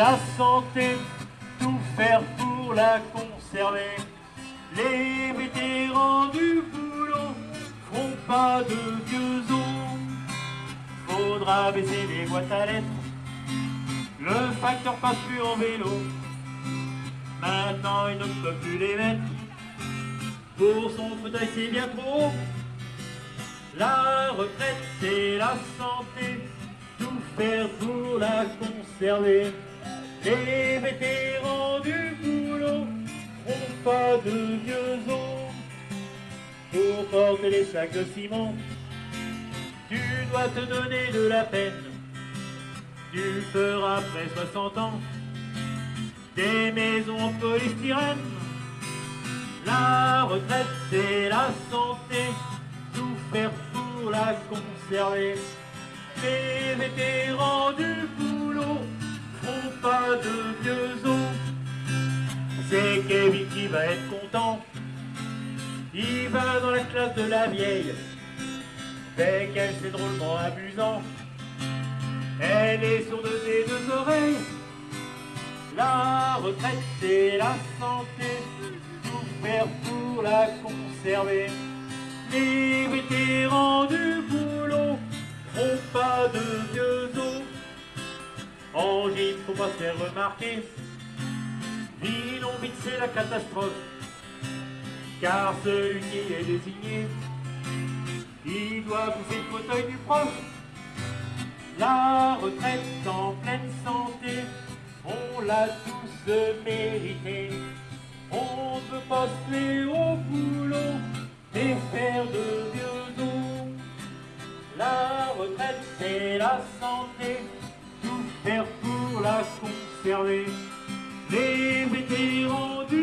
la santé, tout faire pour la conserver. Les vétérans du boulot feront pas de vieux. Faudra baisser les boîtes à lettres, le facteur passe plus en vélo. Maintenant il ne peut plus les mettre, pour son fauteuil c'est bien trop. La retraite c'est la santé, tout faire pour la conserver. Les vétérans du boulot feront pas de vieux os. Pour porter les sacs de ciment, tu dois te donner de la peine. Tu feras après 60 ans des maisons en polystyrène. La retraite c'est la santé, tout faire pour la conserver. Les vétérans du C'est Kevin qui va être content. Il va dans la classe de la vieille. Fait qu'elle c'est drôlement amusant. Elle est sourde des deux oreilles. La retraite c'est la santé, tout faire pour la conserver. Les vétérans du boulot font pas de vieux os. En gym, faut pas se faire remarquer. C'est la catastrophe. Car celui qui est désigné, il doit bouffer le fauteuil du prof. La retraite en pleine santé, on l'a tous mérité. On peut pas se tuer au boulot et faire de vieux os. La retraite c'est la santé, tout faire pour la conserver. Les vétérans du